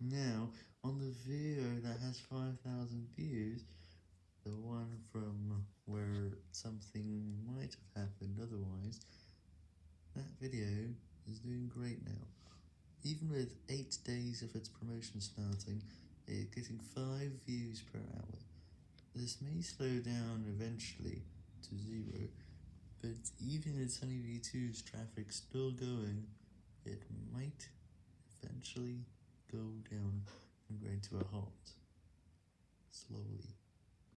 Now, on the video that has 5,000 views, the one from where something might have happened otherwise, that video is doing great now. Even with 8 days of its promotion starting, it's getting 5 views per hour. This may slow down eventually to 0, but even with SunnyV2's traffic still going, it might eventually go down and go into a halt. Slowly.